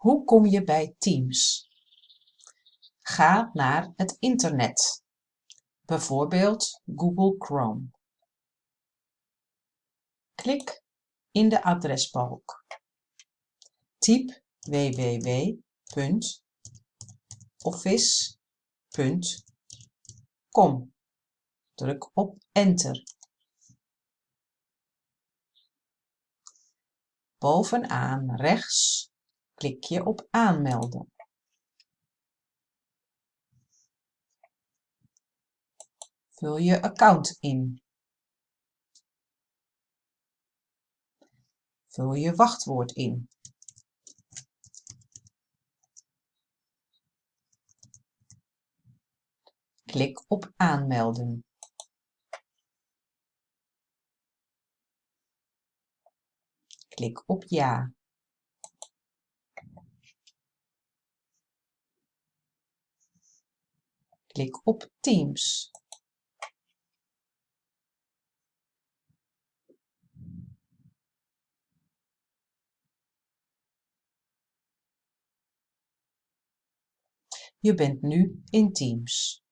Hoe kom je bij Teams? Ga naar het internet, bijvoorbeeld Google Chrome. Klik in de adresbalk. Typ www.office.com. Druk op Enter. Bovenaan rechts klik je op Aanmelden. Vul je account in. Vul je wachtwoord in. Klik op Aanmelden. Klik op Ja. Klik op Teams. Je bent nu in Teams.